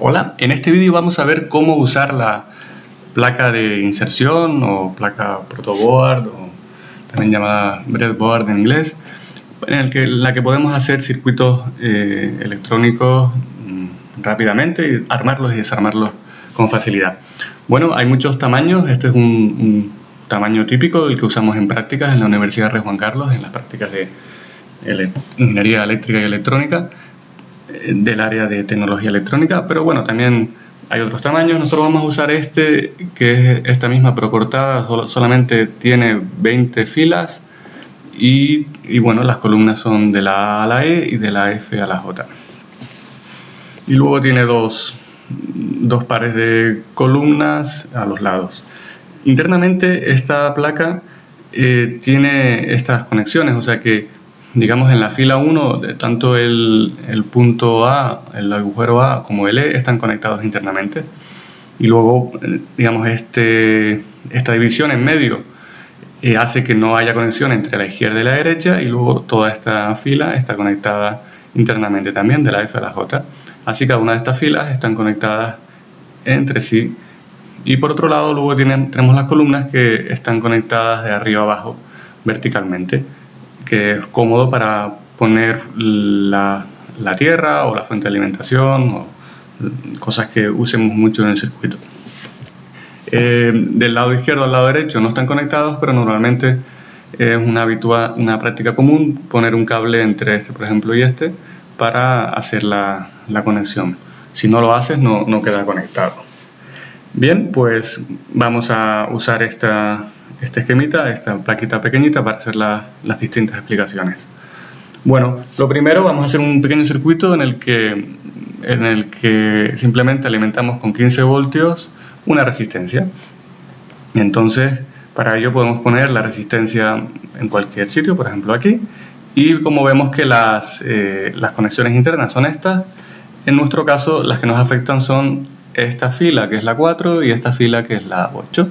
Hola, en este vídeo vamos a ver cómo usar la placa de inserción o placa protoboard o también llamada breadboard en inglés en el que, la que podemos hacer circuitos eh, electrónicos mm, rápidamente armarlos y desarmarlos con facilidad. Bueno, hay muchos tamaños, este es un, tamaño típico del que usamos en prácticas en la Universidad de Juan Carlos, en las prácticas de Ingeniería Eléctrica y Electrónica del área de tecnología electrónica, pero bueno, también hay otros tamaños. Nosotros vamos a usar este, que es esta misma pero cortada, solamente tiene 20 filas y, bueno, las columnas son de la A a la E y de la F a la J. Y luego tiene dos, dos pares de columnas a los lados. Internamente esta placa eh, tiene estas conexiones, o sea que digamos en la fila 1, tanto el, punto A, el agujero A como el E están conectados internamente. Y luego, eh, digamos, este, esta división en medio eh, hace que no haya conexión entre la izquierda y la derecha y luego toda esta fila está conectada internamente también de la F a la J. Así cada una de estas filas están conectadas entre sí. Y por otro lado, luego tenemos las columnas que están conectadas de arriba abajo verticalmente que es cómodo para poner la, tierra o la fuente de alimentación o cosas que usemos mucho en el circuito. Eh, del lado izquierdo al lado derecho no están conectados, pero normalmente es una, habitual, una práctica común poner un cable entre este, por ejemplo, y este para hacer la, conexión. Si no lo haces, no, no queda conectado. Bien, pues vamos a usar esta, este esquemita, esta plaquita pequeñita para hacer las distintas explicaciones. Bueno, lo primero vamos a hacer un pequeño circuito en el que, en el que simplemente alimentamos con 15 voltios una resistencia. Entonces, para ello podemos poner la resistencia en cualquier sitio, por ejemplo aquí, y como vemos que las, eh, las conexiones internas son estas, en nuestro caso las que nos afectan son esta fila que es la 4 y esta fila que es la 8.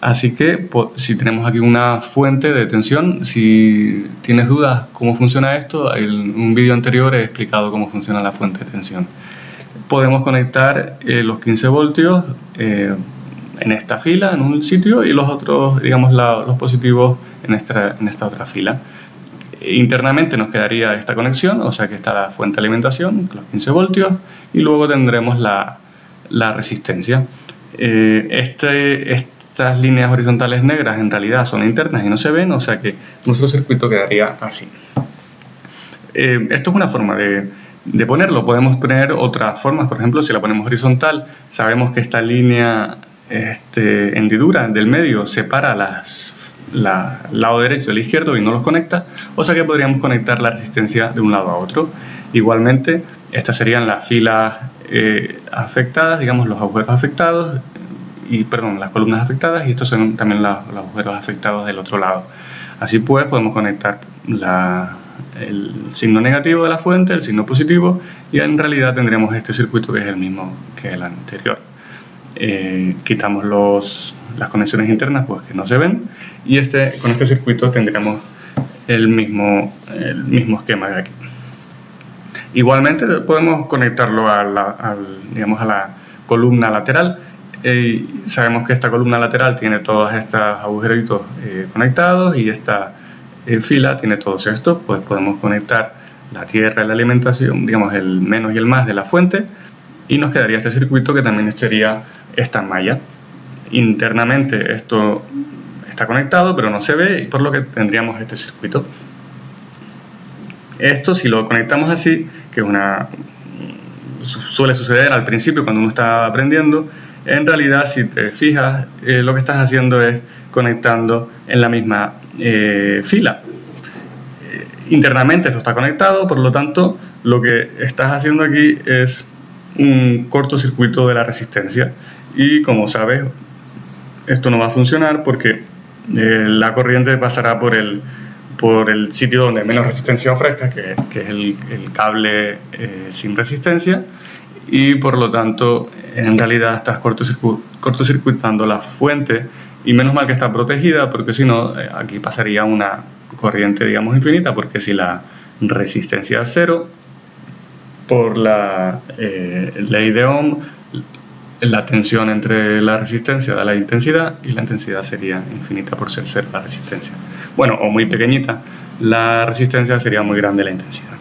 Así que si tenemos aquí una fuente de tensión, si tienes dudas cómo funciona esto, en un vídeo anterior he explicado cómo funciona la fuente de tensión. Podemos conectar eh, los 15 voltios eh, en esta fila, en un sitio, y los otros, digamos, los positivos en esta, en esta otra fila. Internamente nos quedaría esta conexión, o sea que está la fuente de alimentación, los 15 voltios, y luego tendremos la, la resistencia. Eh, este, este estas líneas horizontales negras en realidad son internas y no se ven, o sea que nuestro circuito quedaría así. Eh, esto es una forma de, ponerlo, podemos poner otras formas, por ejemplo, si la ponemos horizontal, sabemos que esta línea este, hendidura del medio separa las, la, lado derecho del izquierdo y no los conecta, o sea que podríamos conectar la resistencia de un lado a otro. Igualmente, estas serían las filas eh, afectadas, digamos los agujeros afectados, y perdón, las columnas afectadas y estos son también los agujeros afectados del otro lado. Así pues podemos conectar el signo negativo de la fuente, el signo positivo y en realidad tendremos este circuito que es el mismo que el anterior. Eh, quitamos los, las conexiones internas pues que no se ven y este, con este circuito tendremos el mismo, el mismo esquema de aquí. Igualmente podemos conectarlo digamos, a la columna lateral eh, sabemos que esta columna lateral tiene todos estos agujeritos eh, conectados y esta eh, fila tiene todos estos, pues podemos conectar la tierra la alimentación, digamos el menos y el más de la fuente y nos quedaría este circuito que también sería esta malla. Internamente esto está conectado pero no se ve y por lo que tendríamos este circuito. Esto si lo conectamos así, que una suele suceder al principio cuando uno está aprendiendo, en realidad si te fijas eh, lo que estás haciendo es conectando en la misma eh, fila. Eh, internamente eso está conectado, por lo tanto lo que estás haciendo aquí es un cortocircuito de la resistencia y como sabes esto no va a funcionar porque la corriente pasará por el, por el sitio donde menos resistencia ofrezca, que, es el, cable sin resistencia, y por lo tanto en realidad estás cortocircuitando la fuente y menos mal que está protegida porque si no eh, aquí pasaría una corriente digamos infinita porque si la resistencia es cero por la eh, ley de Ohm, la tensión entre la resistencia da la intensidad y la intensidad sería infinita por ser cero la resistencia. Bueno, o muy pequeñita, la resistencia sería muy grande la intensidad.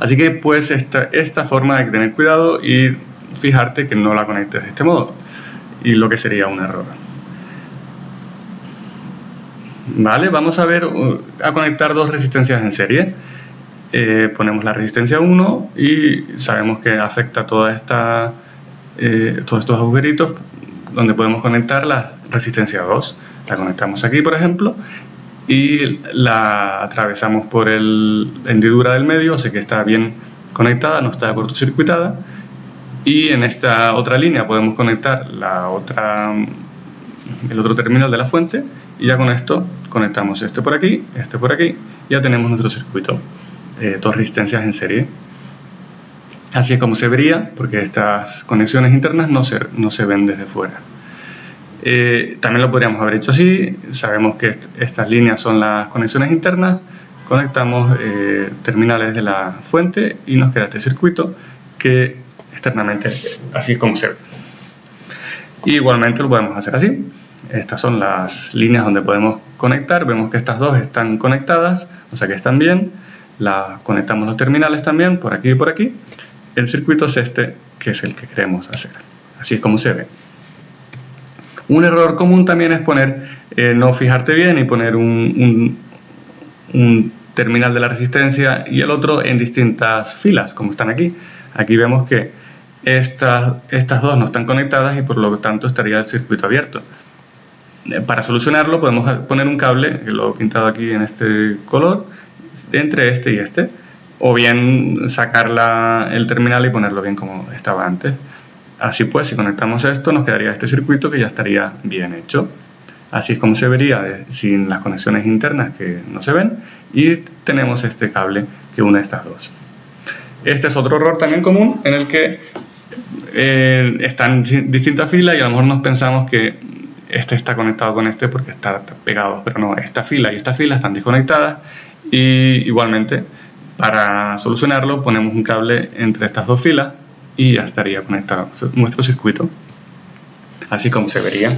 Así que pues esta, esta forma que tener cuidado y fijarte que no la conectes de este modo y lo que sería un error. Vale, vamos a ver uh, a conectar dos resistencias en serie. Eh, ponemos la resistencia 1 y sabemos que afecta toda esta, eh, todos estos agujeritos donde podemos conectar la resistencia 2. La conectamos aquí, por ejemplo, y la atravesamos por el, la hendidura del medio, sé que está bien conectada, no está cortocircuitada. Y en esta otra línea podemos conectar la otra, el otro terminal de la fuente y ya con esto conectamos este por aquí, este por aquí, ya tenemos nuestro circuito eh, dos resistencias en serie. Así es como se vería, porque estas conexiones internas no se, no se ven desde fuera. Eh, también lo podríamos haber hecho así, sabemos que estas líneas son las conexiones internas, conectamos eh, terminales de la fuente y nos queda este circuito que externamente así es como se ve. igualmente lo podemos hacer así. Estas son las líneas donde podemos conectar, vemos que estas dos están conectadas, o sea que están bien la, conectamos los terminales también por aquí y por aquí. El circuito es este, que es el que queremos hacer. Así es como se ve. Un error común también es poner, eh, no fijarte bien y poner un, terminal de la resistencia y el otro en distintas filas, como están aquí. Aquí vemos que estas, estas dos no están conectadas y por lo tanto estaría el circuito abierto. Eh, para solucionarlo podemos poner un cable, que lo he pintado aquí en este color, entre este y este, o bien sacar el terminal y ponerlo bien como estaba antes. Así pues, si conectamos esto, nos quedaría este circuito que ya estaría bien hecho. Así es como se vería sin las conexiones internas que no se ven y tenemos este cable que une estas dos. Este es otro error también común en el que eh, están distintas filas y a lo mejor nos pensamos que este está conectado con este porque está pegado, pero no, esta fila y esta fila están desconectadas y igualmente para solucionarlo ponemos un cable entre estas dos filas y ya estaría conectado nuestro circuito así como se vería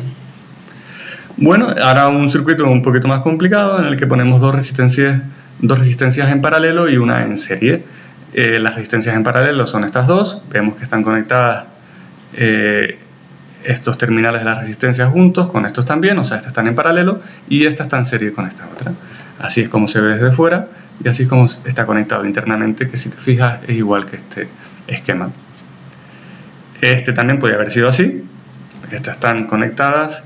bueno, ahora un circuito un poquito más complicado en el que ponemos dos resistencias, dos resistencias en paralelo y una en serie eh, las resistencias en paralelo son estas dos vemos que están conectadas eh, estos terminales de la resistencia juntos con estos también, o sea, estas están en paralelo y esta está en serie con esta otra. Así es como se ve desde fuera y así es como está conectado internamente, que si te fijas es igual que este esquema. Este también podría haber sido así, estas están conectadas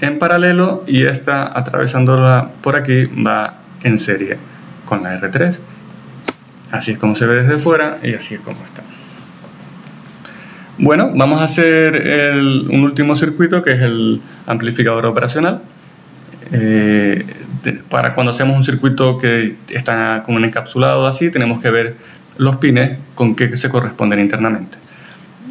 en paralelo y esta atravesándola por aquí va en serie con la R3. Así es como se ve desde fuera y así es como está. Bueno, vamos a hacer un último circuito que es el amplificador operacional. Eh, para cuando hacemos un circuito que está como un encapsulado así, tenemos que ver los pines con qué se corresponden internamente.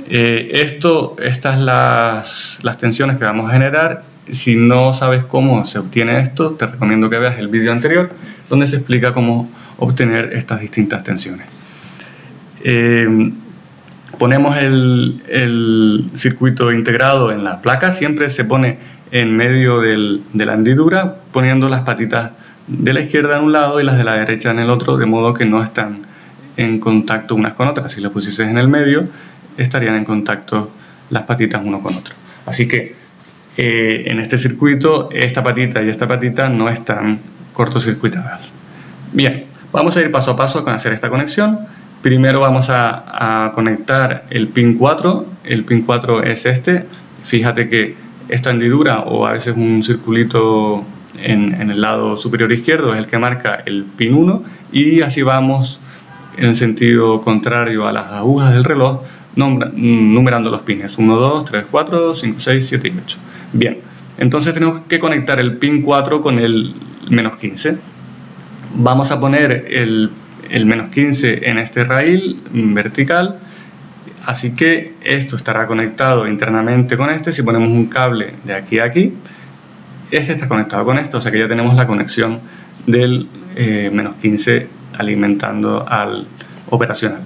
Eh, esto, estas las, las tensiones que vamos a generar. Si no sabes cómo se obtiene esto, te recomiendo que veas el vídeo anterior donde se explica cómo obtener estas distintas tensiones. Eh, ponemos el, circuito integrado en la placa, siempre se pone en medio de la hendidura, poniendo las patitas de la izquierda en un lado y las de la derecha en el otro, de modo que no están en contacto unas con otras. Si las pusieses en el medio, estarían en contacto las patitas uno con otro. Así que eh, en este circuito, esta patita y esta patita no están cortocircuitadas. Bien, vamos a ir paso a paso con hacer esta conexión. Primero vamos a, conectar el pin 4, el pin 4 es este, fíjate que esta hendidura o a veces un circulito en, el lado superior izquierdo es el que marca el pin 1 y así vamos en sentido contrario a las agujas del reloj numerando los pines. 1, 2, 3, 4, 5, 6, 7 y 8 bien, entonces tenemos que conectar el pin 4 con el menos 15 vamos a poner el el menos 15 en este rail vertical. Así que esto estará conectado internamente con este. Si ponemos un cable de aquí a aquí este está conectado con esto. O sea que ya tenemos la conexión del eh, menos 15 alimentando al operacional.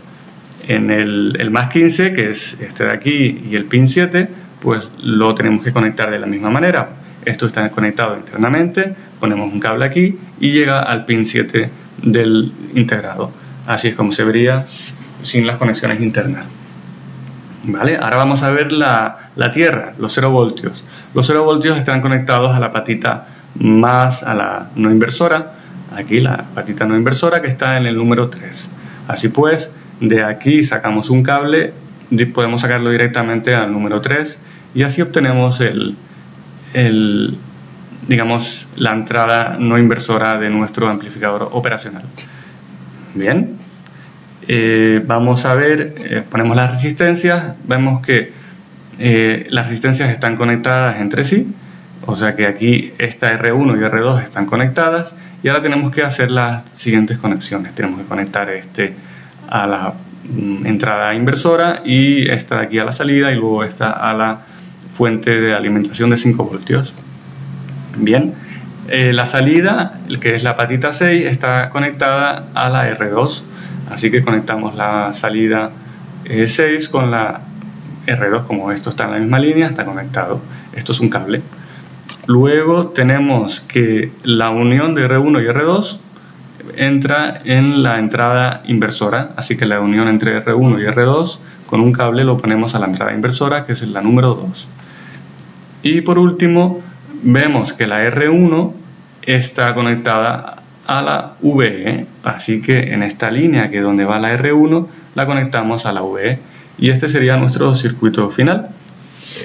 En el, el, más 15, que es este de aquí, y el pin 7, pues lo tenemos que conectar de la misma manera. Esto está conectado internamente, ponemos un cable aquí y llega al pin 7 del integrado. Así es como se vería sin las conexiones internas. ¿Vale? Ahora vamos a ver la, la tierra, los 0 voltios. Los 0 voltios están conectados a la patita más a la no inversora, aquí la patita no inversora que está en el número 3. Así pues, de aquí sacamos un cable, podemos sacarlo directamente al número 3 y así obtenemos el, digamos, la entrada no inversora de nuestro amplificador operacional. Bien, eh, vamos a ver, eh, ponemos las resistencias, vemos que eh, las resistencias están conectadas entre sí, o sea que aquí esta R1 y R2 están conectadas y ahora tenemos que hacer las siguientes conexiones. Tenemos que conectar este a la mm, entrada inversora y esta de aquí a la salida y luego esta a la fuente de alimentación de 5 voltios. Bien, la salida, que es la patita 6, está conectada a la R2 Así que conectamos la salida 6 eh, con la R2, como esto está en la misma línea, está conectado. Esto es un cable. Luego tenemos que la unión de R1 y R2 entra en la entrada inversora, así que la unión entre R1 y R2 con un cable lo ponemos a la entrada inversora, que es la número 2. Y por último, vemos que la R1 está conectada a la VE. Así que en esta línea que es donde va la R1 la conectamos a la VE y este sería nuestro circuito final.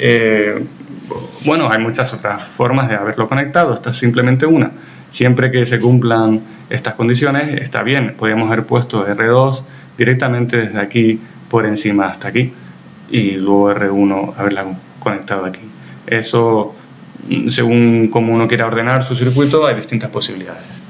Eh, bueno, hay muchas otras formas de haberlo conectado, esta es simplemente una. Siempre que se cumplan estas condiciones está bien, podríamos haber puesto R2 directamente desde aquí por encima hasta aquí y luego R1 haberla conectado aquí. Eso, según como uno quiera ordenar su circuito, hay distintas posibilidades.